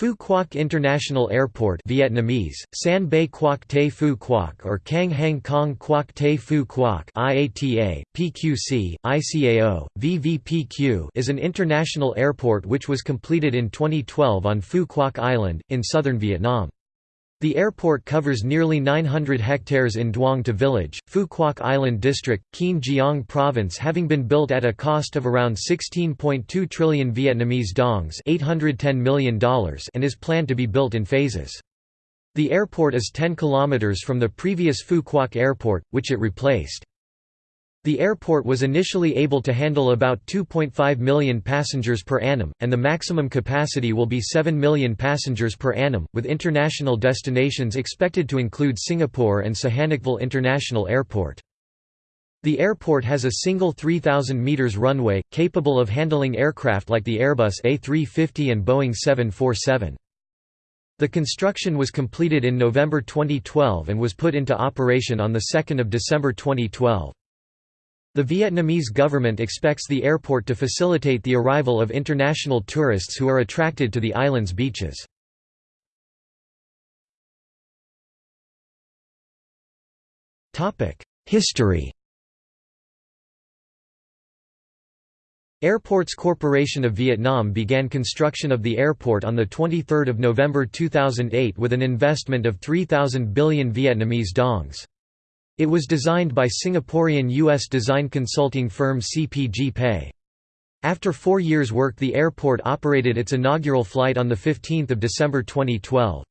Phu Quoc International Airport Vietnamese, San Bay Quoc Te Phu Quoc or Cang Hang Kong Quoc Te Phu Quoc IATA, PQC, ICAO, VVPQ is an international airport which was completed in 2012 on Phu Quoc Island, in southern Vietnam. The airport covers nearly 900 hectares in Duong To village, Phu Quoc Island District, Kien Giang Province having been built at a cost of around 16.2 trillion Vietnamese dongs $810 million and is planned to be built in phases. The airport is 10 kilometers from the previous Phu Quoc Airport, which it replaced. The airport was initially able to handle about 2.5 million passengers per annum, and the maximum capacity will be 7 million passengers per annum, with international destinations expected to include Singapore and Sihanoukville International Airport. The airport has a single 3,000 metres runway, capable of handling aircraft like the Airbus A350 and Boeing 747. The construction was completed in November 2012 and was put into operation on 2 December 2012. The Vietnamese government expects the airport to facilitate the arrival of international tourists who are attracted to the island's beaches. History Airports Corporation of Vietnam began construction of the airport on 23 November 2008 with an investment of 3,000 billion Vietnamese dongs. It was designed by Singaporean U.S. design consulting firm CPG. After four years' work the airport operated its inaugural flight on 15 December 2012.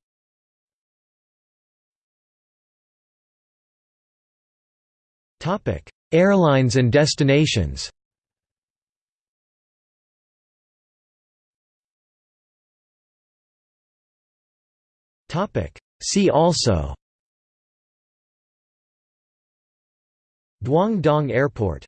Airlines and destinations See also Duong Dong Airport